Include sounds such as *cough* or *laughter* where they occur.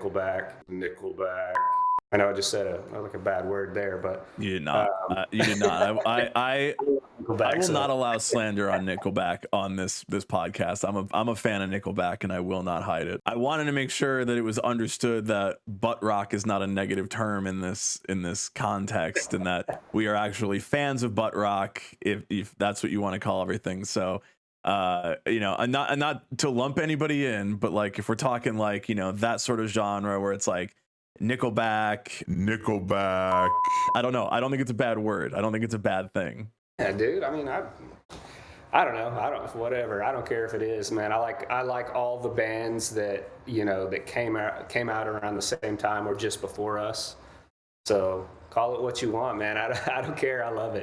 Nickelback, Nickelback. I know I just said a like a bad word there, but You did not. uh, you did not. I, I, *laughs* I, I will so- not allow slander on Nickelback on this this podcast. I'm a I'm a fan of Nickelback, and I will not hide it. I wanted to make sure that it was understood that butt rock is not a negative term in this in this context, and that we are actually fans of butt rock, if if that's what you want to call everything. So. Uh, you know, and not and not to lump anybody in, but like if we're talking like you know that sort of genre where it's like Nickelback, Nickelback. I don't know. I don't think it's a bad word. I don't think it's a bad thing. Yeah, dude. I mean, I, I don't know. I don't. Whatever. I don't care if it is, man. I like. I like all the bands that you know that came out came out around the same time or just before us. So call it what you want, man. I, *laughs* I don't care. I love it.